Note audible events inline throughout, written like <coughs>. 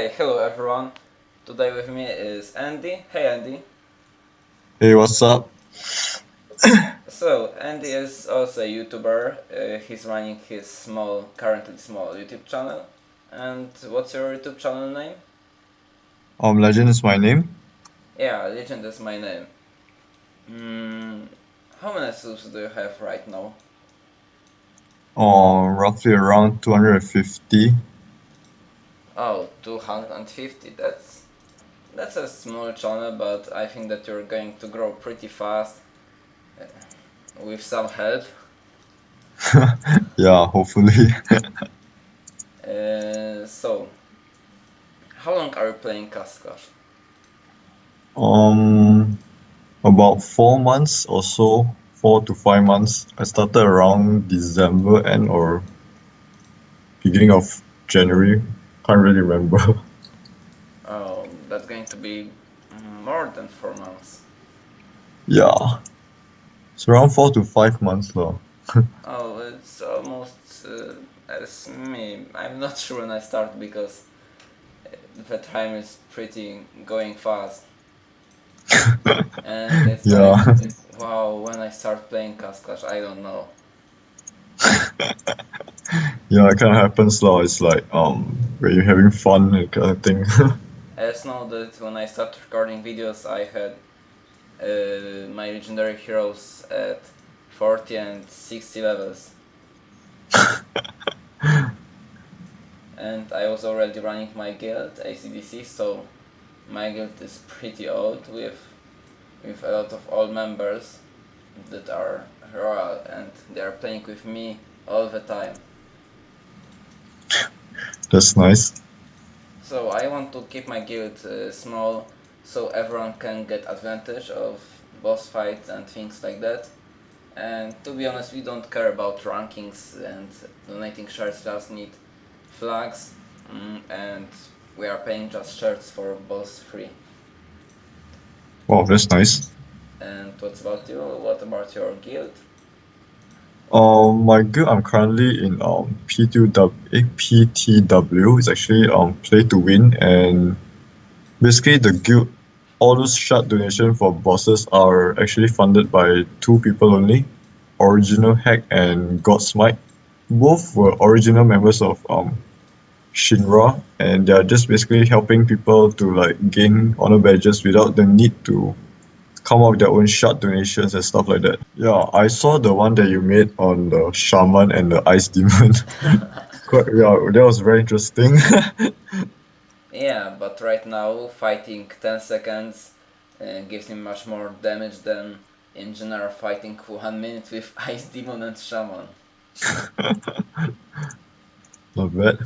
Okay, hello everyone. Today with me is Andy. Hey Andy. Hey, what's up? <coughs> So Andy is also a YouTuber. Uh, he's running his small, currently small YouTube channel. And what's your YouTube channel name? Um, Legend is my name. Yeah, Legend is my name. Mm, how many subs do you have right now? Um, roughly around 250. Oh, 250. That's that's a small channel, but I think that you're going to grow pretty fast uh, with some help. <laughs> Yeah, hopefully. <laughs> Uh, so, how long are you playing Castle Clash? Um, about four months or so, four to five months. I started around December end or beginning of January. Can't really remember. <laughs> Oh, that's going to be more than four months. Yeah, it's around four to five months now. <laughs> Oh, it's almost uh, as me. I'm not sure when I start because the time is pretty going fast. <laughs> And it's Yeah. like, wow, when I start playing Castle Clash, I don't know. Yeah, it kind of happens now. It's like um, when you're having fun and kind of thing. I just know that when I started recording videos, I had uh, my legendary heroes at 40 and 60 levels. <laughs> and I was already running my guild, ACDC, so my guild is pretty old with with a lot of old members that are royal and they are playing with me all the time. That's nice. So I want to keep my guild uh, small so everyone can get advantage of boss fights and things like that. And to be honest, we don't care about rankings and donating shards, just need flags mm, and we are paying just shards for boss free. Wow, that's nice. And what about you? What about your guild? Um, my guild, I'm currently in um P2W, eh, PTW. It's actually um play to win, and basically the guild, all those shard donation for bosses are actually funded by two people only, Original Hack and Godsmite. Both were original members of um Shinra, and they are just basically helping people to like gain honor badges without the need to come up with their own shard donations and stuff like that. Yeah, I saw the one that you made on the shaman and the ice demon. <laughs> Quite, yeah, that was very interesting. <laughs> Yeah, but right now fighting 10 seconds uh, gives me much more damage than in general fighting for 1 minute with <laughs> Ice Demon and Shaman. Not bad.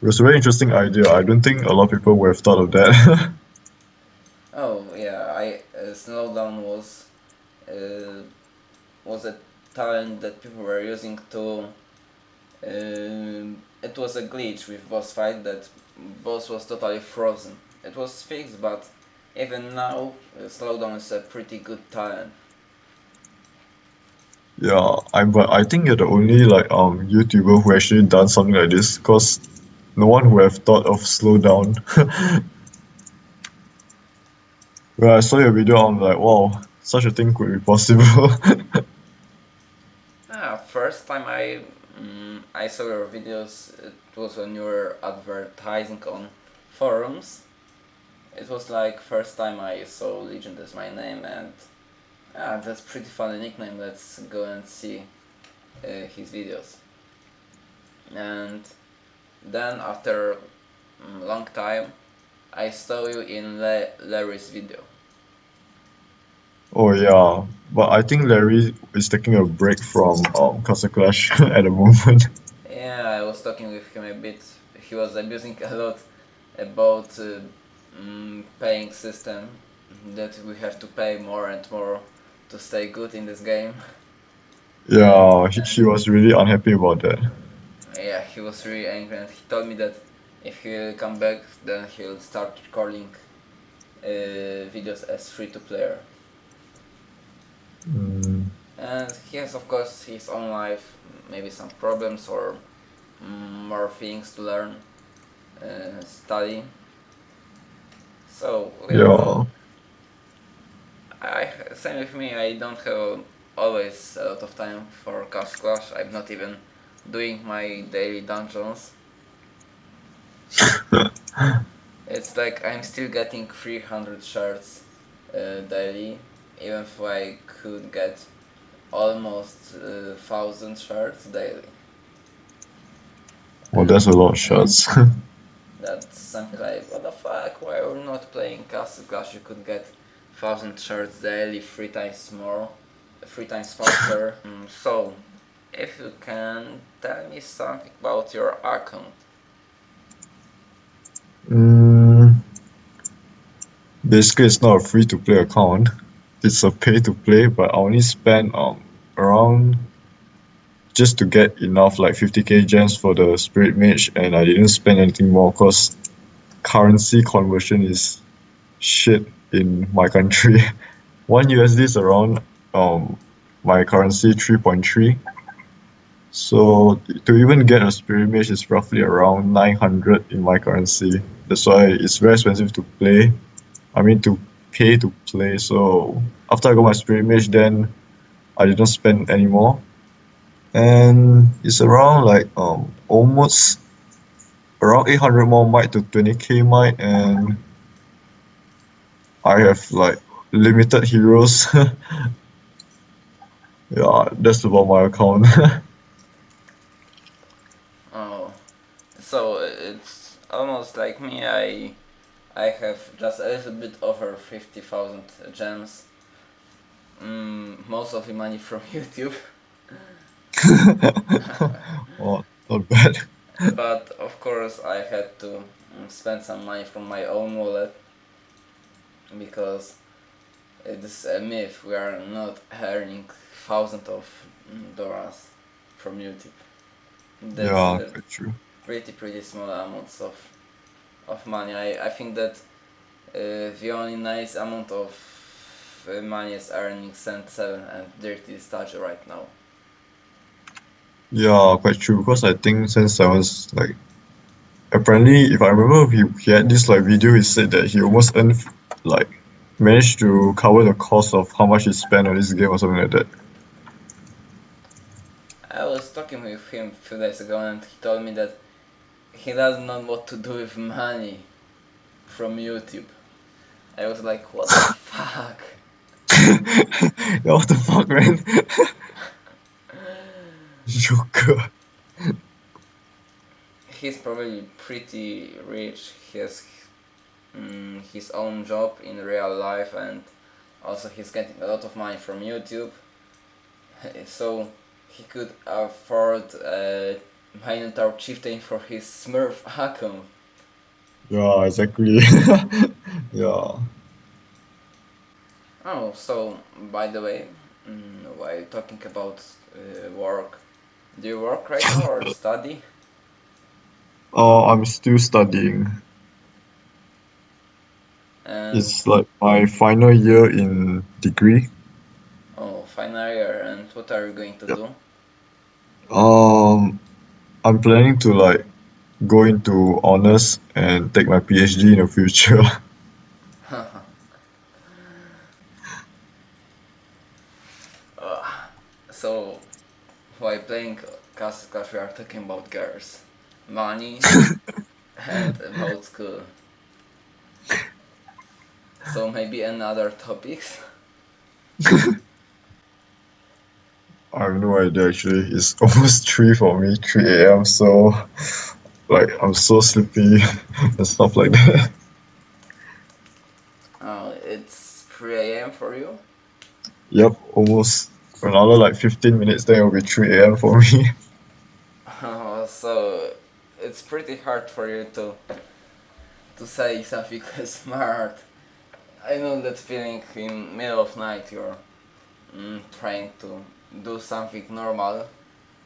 It was a very interesting idea. I don't think a lot of people would have thought of that. Oh slowdown was uh, was a talent that people were using to. Um, it was a glitch with boss fight that boss was totally frozen. It was fixed, but even now, uh, slowdown is a pretty good talent. yeah, I but I think you're the only like um YouTuber who actually done something like this, cause no one would have thought of slow down. <laughs> when I saw your video, I'm like, wow, such a thing could be possible. <laughs> Ah, first time I mm, I saw your videos, it was when you were advertising on forums. It was like first time I saw Legend as my name and ah, that's pretty funny nickname. Let's go and see uh, his videos. And then after mm, long time, I saw you in Le- Larry's video. Oh yeah, but I think Larry is taking a break from um Castle Clash <laughs> at the moment. Yeah, I was talking with him a bit. He was abusing a lot about uh, mm, paying system that we have to pay more and more to stay good in this game. Yeah, he, he was really unhappy about that. Yeah, he was really angry and he told me that if he'll come back, then he'll start recording uh, videos as free to player. And he has, of course, his own life, maybe some problems or mm, more things to learn. uh, study. So Yeah. I same with me. I don't have always a lot of time for Castle Clash. I'm not even doing my daily dungeons. <laughs> It's like I'm still getting 300 shards uh, daily, even if I could get almost uh, 1000 shards daily. Well, that's a lot of shots. <laughs> That's something like, what the fuck, why are we not playing Castle Clash? You could get 1000 shards daily, three times more, three times faster. <laughs> Mm, so, if you can tell me something about your account. Mm, basically, it's not a free to play account. It's a pay to play, but I only spend um around just to get enough like 50k gems for the spirit mage, and I didn't spend anything more because currency conversion is shit in my country. <laughs> One USD is around um my currency 3.3. So to even get a spirit mage is roughly around 900 in my currency. That's why it's very expensive to play. I mean to pay to play. So after I got my spirit mage, then I didn't spend anymore, and it's around like um almost around 800 more might to 20k might, and I have like limited heroes. <laughs> yeah, that's about my account. <laughs> Oh, so it's almost like me. I I have just a little bit over fifty thousand gems. Mm, most of the money from <laughs> YouTube, <laughs> oh, not bad. but of course I had to mm, spend some money from my own wallet because it's a myth. We are not earning thousands of mm, dollars from YouTube. That's yeah, quite true. pretty pretty small amounts of of money. I, I think that uh, the only nice amount of uh, money is earning Cent 7 and Dirty Stage right now. Yeah, quite true. Because I think Sense Seven's like apparently, if I remember, he, he had this like video. He said that he almost earned like managed to cover the cost of how much he spent on this game or something like that. I was talking with him a few days ago and he told me that he doesn't know what to do with money from YouTube. I was like, what the <laughs> fuck? <laughs> what the fuck, man? <laughs> Joker. He's probably pretty rich. He has mm, his own job in real life and also he's getting a lot of money from YouTube. So he could afford a Minotaur Chieftain for his Smurf account. Yeah, exactly. <laughs> yeah. Oh, so by the way, mm, while talking about uh, work, do you work right now or <coughs> study? Oh, I'm still studying. And It's like my final year in degree. oh, final year, and what are you going to Yep. do? Um, I'm planning to like go into honors and take my PhD in the future. <laughs> Uh, so, while playing Clash, we are talking about girls, money, <laughs> and about school. So maybe another topics. <laughs> I have no idea actually. It's <laughs> almost 3 for me, 3 a.m. So, like, I'm so sleepy <laughs> and stuff like that. Oh, it's 3 a.m. for you. Yep, almost another like 15 minutes, then it'll be 3 a.m. for me. <laughs> Oh, so it's pretty hard for you to to say something smart. I know that feeling in middle of night you're mm, trying to do something normal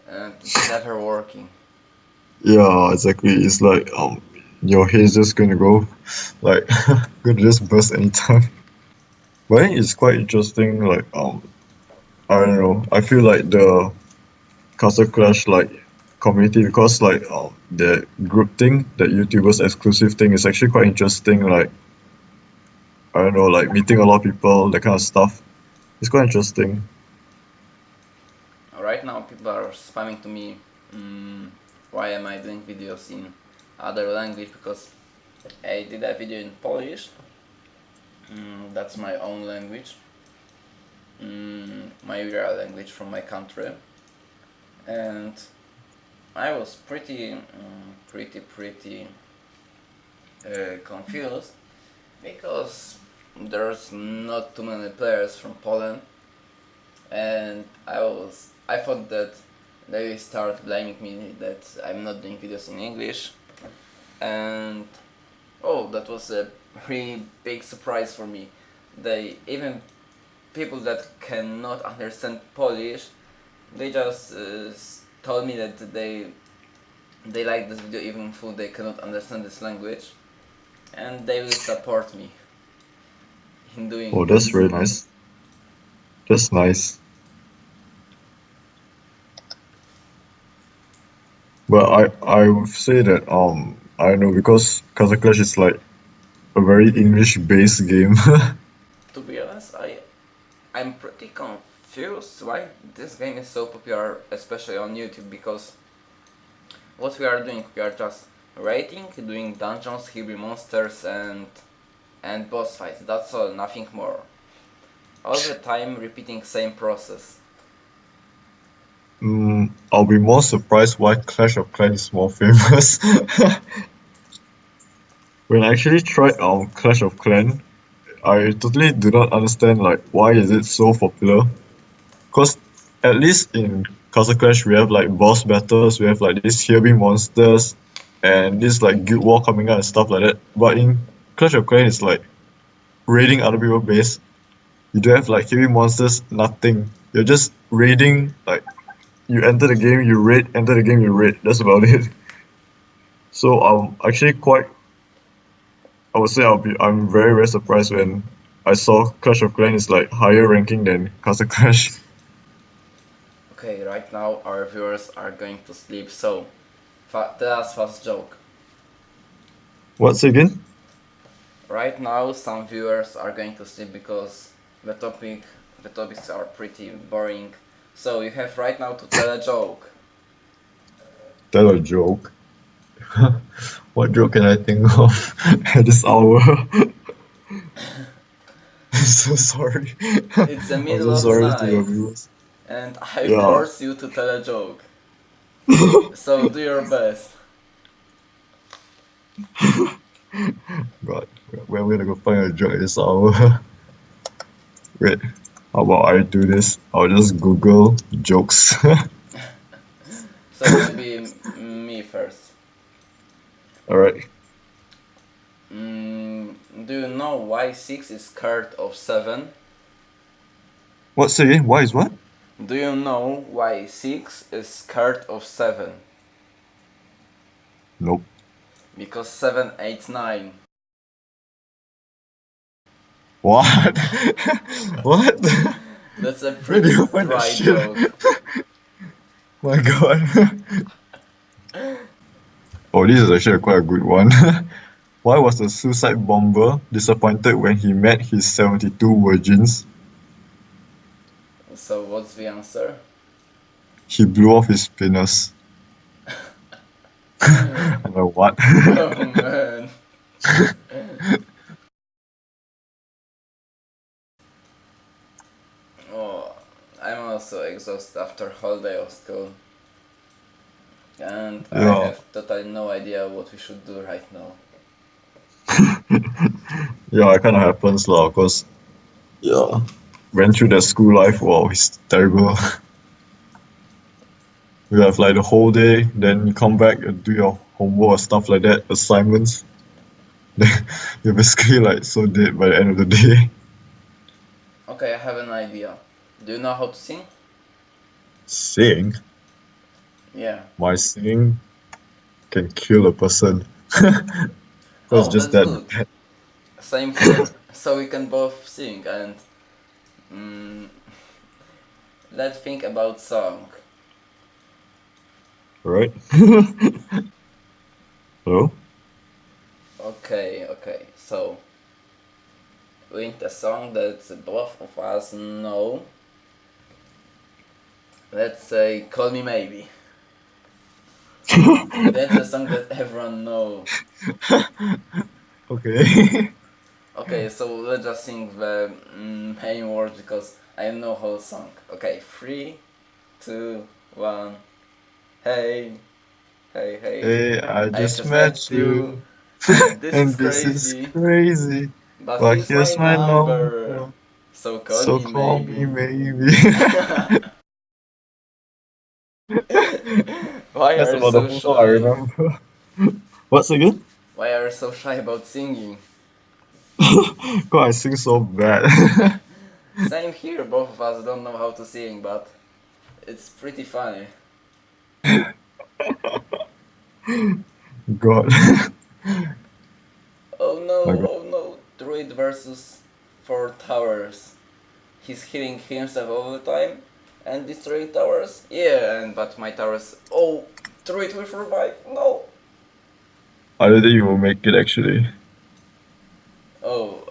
and never working. Yeah, exactly. It's like um, your head's just gonna go, like, <laughs> gonna just burst anytime. But it's quite interesting. Like um, I don't know. I feel like the Castle Clash like community because like um, the group thing, that YouTubers exclusive thing is actually quite interesting. Like I don't know, like meeting a lot of people, that kind of stuff. It's quite interesting. Right now, people are spamming to me. Mm, why am I doing videos in other language? Because I did a video in Polish. Mm, that's my own language. Mm, my real language from my country. And I was pretty, pretty, pretty uh, confused because there's not too many players from Poland and I was I thought that they start blaming me that I'm not doing videos in English and oh that was a really big surprise for me they even people that cannot understand Polish they just uh, told me that they they like this video even though they cannot understand this language and they will support me in doing Oh, that's this. very nice. That's nice. But I I would say that um I don't know because Castle Clash is like a very English based game. <laughs> To be honest, I I'm pretty confused why this game is so popular, especially on YouTube, because what we are doing, we are just rating, doing dungeons, Hebrew monsters, and and boss fights. That's all, nothing more. All the time repeating same process. I'll be more surprised why Clash of Clans is more <laughs> famous. When I actually tried um Clash of Clan, I totally do not understand like why is it so popular. Cause at least in Castle Clash we have like boss battles, we have like these heavy monsters and this like guild war coming out and stuff like that. But in Clash of Clans it's like raiding other people's base. You don't have like heavy monsters, nothing. You're just raiding like you enter the game, you raid, enter the game, you raid. That's about it. <laughs> So I'm actually quite I would say I'll be I'm very very surprised when I saw Clash of Clans is like higher ranking than Castle Clash. <laughs> Okay, right now our viewers are going to sleep, so fa- tell us fast joke. What's again? Right now, some viewers are going to sleep because the topic, the topics are pretty boring. So you have right now to tell a joke. Tell a joke. <laughs> what joke can I think of <laughs> at this hour? <laughs> I'm so sorry. It's the I'm middle so of sorry the to your night. viewers. and I Yeah. force you to tell a joke. so do your best. God, where we gonna go find a joke at this hour? Wait, how about I do this? I'll just Google jokes. <laughs> So maybe be me first. Alright. Mm, do you know why six is scared of seven? What say? Why is what? Do you know why six is scared of seven? Nope. Because seven, eight, nine. What? <laughs> what? That's a pretty you dry shit? joke. <laughs> My god. <laughs> oh, this is actually quite a good one. Why was the suicide bomber disappointed when he met his 72 virgins? So what's the answer? He blew off his penis. I'm like, what? Oh man. oh, I'm also exhausted after whole day of school. And I have totally no idea what we should do right now. <laughs> yeah, it kind of happens lah, cause yeah, went through that school life. Wow, it's terrible. <laughs> you have like the whole day, then you come back and do your homework or stuff like that, assignments. Then <laughs> you're basically like so dead by the end of the day. Okay, I have an idea. Do you know how to sing? Sing, Yeah. my singing can kill a person. <laughs> That's Oh, just that. good. Same here. <laughs> so we can both sing and mm, <laughs> let's think about song. right? Hello? Okay, okay. So we need a song that both of us know. Let's say "Call Me Maybe." <laughs> That's a song that everyone knows. Okay. Okay, so let's just sing the mm, main words because I know whole song. Okay, three, two, one. Hey, hey, hey. Hey, I I just met you. and <laughs> this and is this crazy. is crazy. But, But here's my, my number. number. So call So me call maybe. me maybe. <laughs> <laughs> Why are you so shy? I remember. <laughs> What's again? Why are you so shy about singing? <laughs> God, I sing so bad. Same here, both of us don't know how to sing, but it's pretty funny. God. Oh no, My God. oh no, Druid versus four towers. He's healing himself all the time and destroying towers. Yeah, and but my towers. Oh, Druid will revive. No. I don't think you will make it actually. Oh,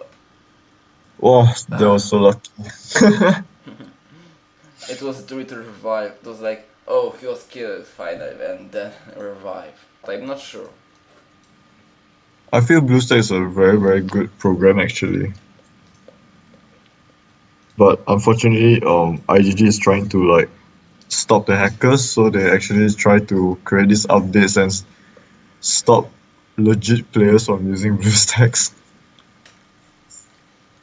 Wow, that was so lucky. <laughs> it was Druid revive. It was like, oh, he was killed finally and then revive. I'm not sure. I feel BlueStack is a very, very good program actually. But unfortunately, um, IGG is trying to like stop the hackers, so they actually try to create these updates and stop legit players from using <laughs> BlueStacks.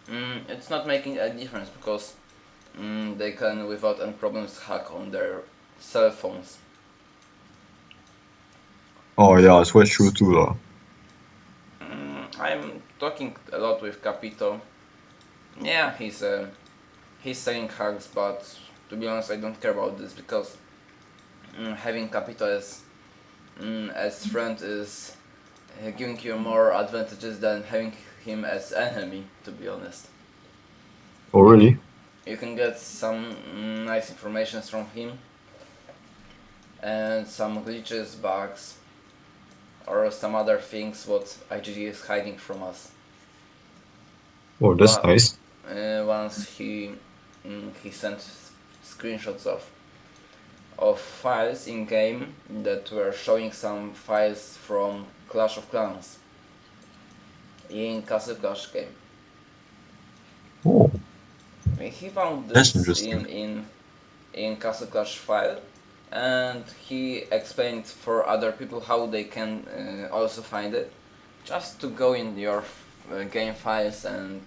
Mm, it's not making a difference because mm, they can without any problems hack on their cell phones. Oh yeah, it's quite true too lah. Mm, I'm talking a lot with Capito. Yeah, he's uh, he's saying hugs, but to be honest, I don't care about this because mm, having Capito as mm, as friend is uh, giving you more advantages than having him as enemy. To be honest, Oh really? you can get some mm, nice information from him and some glitches, bugs, or some other things what IGG is hiding from us. Oh, that's Wow. nice. uh, once he mm, he sent screenshots of of files in game that were showing some files from Clash of Clans in Castle Clash game. Oh, He found this in in in Castle Clash file, and he explained for other people how they can uh, also find it. Just to go in your uh, game files and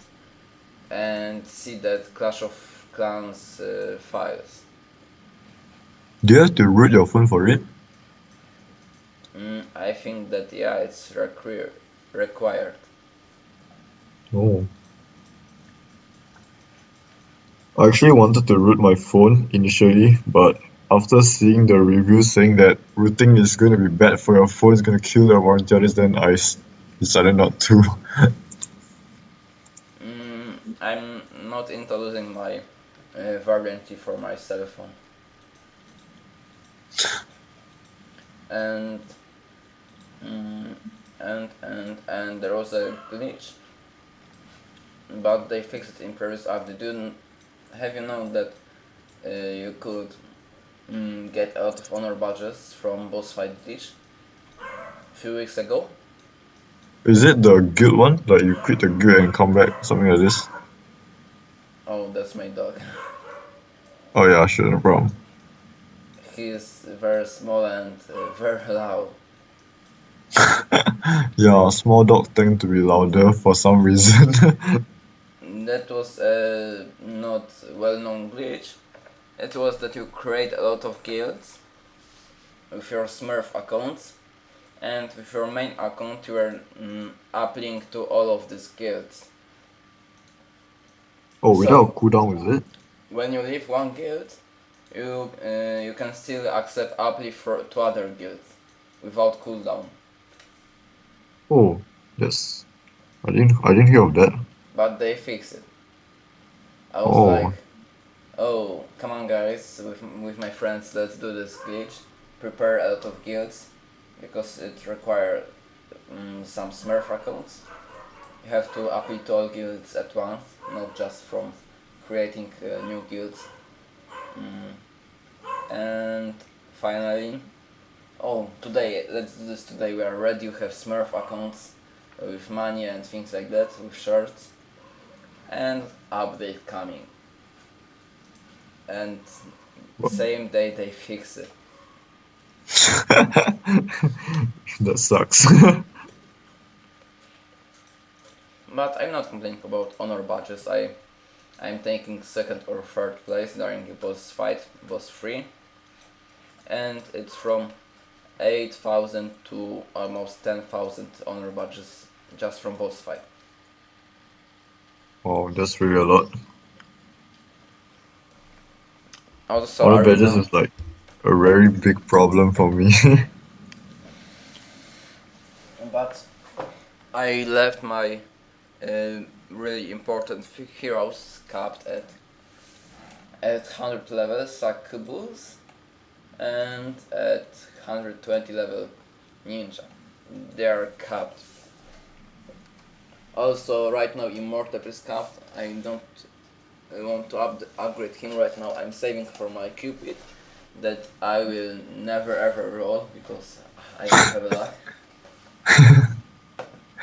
and see that Clash of Clans uh, files. do you have to root your phone for it? Mm, I think that yeah, it's requir- required. Oh. I actually wanted to root my phone initially, but after seeing the reviews saying that rooting is going to be bad for your phone, it's going to kill the warranty on then I decided not to. <laughs> Mm, I'm not into losing my uh, for my cell phone. And mm, and and and there was a glitch, but they fixed it in previous update. Didn't have you known that uh, you could mm, get out of honor badges from boss fight glitch a few weeks ago? Is it the guild one? Like you quit the guild and come back, something like this? Oh, that's my dog. <laughs> Oh yeah, sure, no problem. He is very small and uh, very loud. <laughs> yeah, small dogs tend to be louder for some reason. <laughs> That was a not well-known glitch. It was that you create a lot of guilds with your Smurf accounts, and with your main account you are mm, uplink to all of these guilds. Oh, without So- cooldown, is it? When you leave one guild, you uh, you can still accept uplift for to other guilds without cooldown. Oh, yes. I didn't I didn't hear of that. but they fixed it. I was Oh. like, oh, come on guys, with, with my friends, let's do this glitch. prepare a lot of guilds because it requires um, some Smurf accounts. You have to update all guilds at once, not just from creating uh, new guilds. Mm. And finally, oh, today, let's do this today. We are ready. You have Smurf accounts with money and things like that, with shards, and update coming. And same day they fix it. <laughs> that sucks. <laughs> but I'm not complaining about honor badges. I I'm taking second or third place during the boss fight, boss 3. And it's from 8,000 to almost 10,000 honor badges just from boss fight. Wow, that's really a lot. Also, honor badges is like a very big problem for me. <laughs> but I left my uh, really important heroes capped at at 100 level Succubus and at 120 level Ninja. They are capped. Also, right now Immortal is capped. I don't want to up- upgrade him right now. I'm saving for my Cupid that I will never ever roll because I don't have a luck.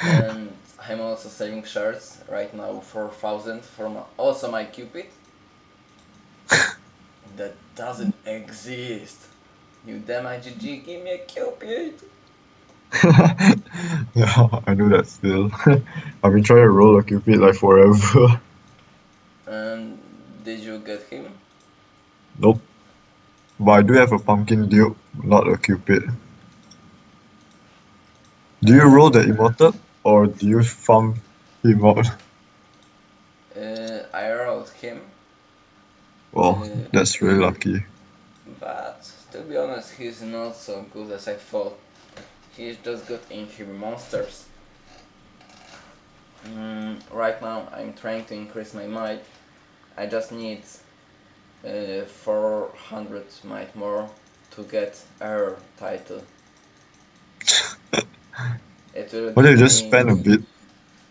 <laughs> I'm also saving shards right now 4000 for my, also my Cupid <laughs> that doesn't exist. You damn IGG, give me a Cupid! <laughs> yeah, I know that still. <laughs> I've been trying to roll a cupid like forever. And did you get him? nope. But I do have a pumpkin duke, not a cupid. Do you roll the immortal or do you farm him out? Uh, I rolled him, Well, Uh, that's really lucky. but to be honest, he's not so good as I thought. He's just good in him monsters. Mm, right now, I'm trying to increase my might. I just need uh, 400 might more to get Earl title. <laughs> It Why don't you just spend a bit?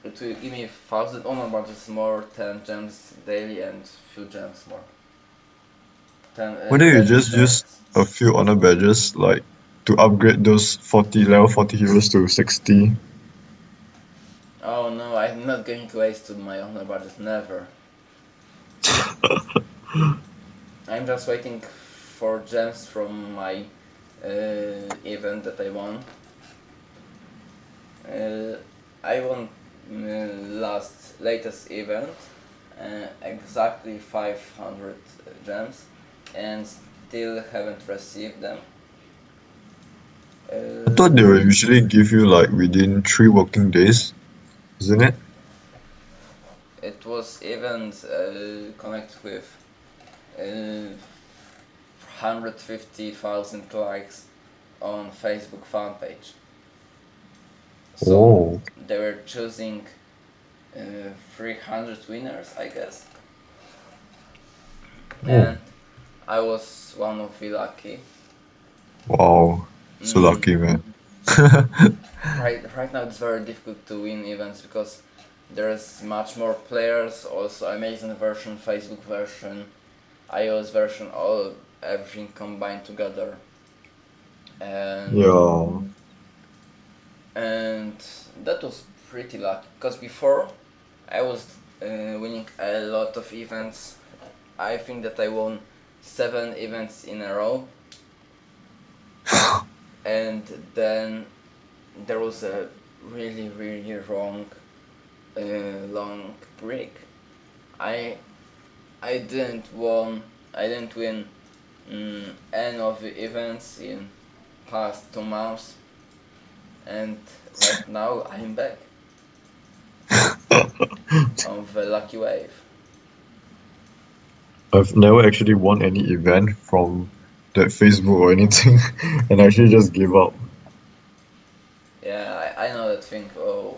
It will give me 1000 honor badges more, 10 gems daily, and few gems more. 10, uh, Why don't you 10 just use a few honor badges like to upgrade those 40 level 40 heroes to 60? Oh no, I'm not going to waste my honor badges, never. <laughs> I'm just waiting for gems from my uh, event that I won. Uh, I won uh, last latest event uh, exactly 500 gems and still haven't received them. I thought they will usually give you like within 3 working days, isn't it? It was even uh, connect with uh, 150,000 likes on Facebook fan page. So they were choosing uh, 300 winners, I guess. Oh. And I was one of the lucky. Wow, so Mm. lucky man. <laughs> Right, right now it's very difficult to win events because there's much more players. Also, Amazon version, Facebook version, iOS version, all everything combined together. And yeah. And that was pretty lucky because before I was uh, winning a lot of events. I think that I won seven events in a row, <laughs> and then there was a really really wrong uh, long break. I I didn't won I didn't win mm, any of the events in past two months and right now I'm back <laughs> on the lucky wave. I've never actually won any event from that Facebook or anything, <laughs> and I actually just gave up. Yeah, I, I know that thing. Oh,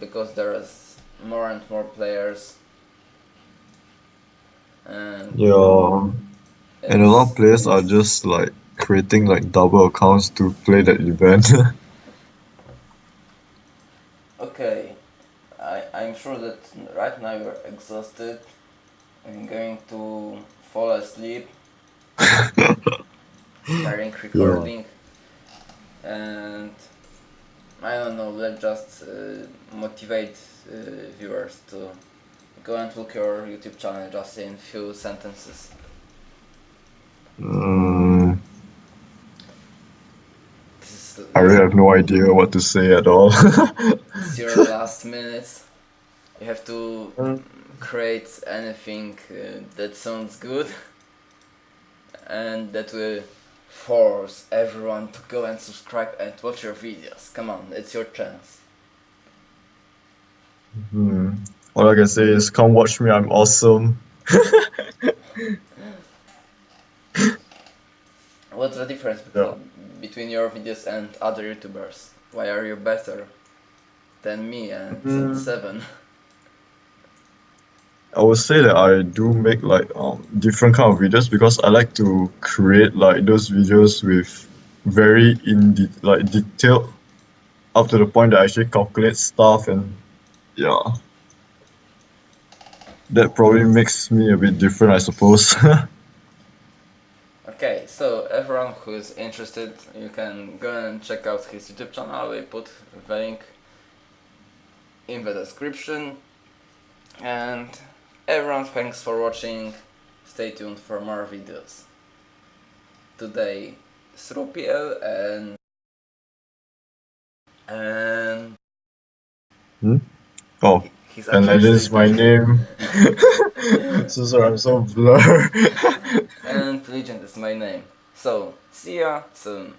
because there is more and more players, and Yeah, and a lot of players are just like creating like double accounts to play that event. <laughs> Okay, I, I'm sure that right now you're exhausted and going to fall asleep <laughs> during recording. And I don't know, let's just uh, motivate uh, viewers to go and look your YouTube channel just in few sentences. Mm, is I really have no idea what to say at all. <laughs> it's your last minutes. You have to create anything uh, that sounds good and that will force everyone to go and subscribe and watch your videos. Come on, it's your chance. Hmm. All I can say is come watch me, I'm awesome. <laughs> What's the difference Yeah. between your videos and other YouTubers? Why are you better than me and Mm. Seven? <laughs> I would say that I do make like um different kind of videos because I like to create like those videos with very in de- like detailed up to the point that I actually calculate stuff and yeah. That probably makes me a bit different I suppose. <laughs> Okay, so everyone who is interested, you can go and check out his YouTube channel. We put the link in the description. And everyone, thanks for watching. Stay tuned for more videos. Today, Srupiel and and Hmm? oh, he's and that is my name. <laughs> so sorry, I'm so blur. and Legend is my name. So, see ya soon.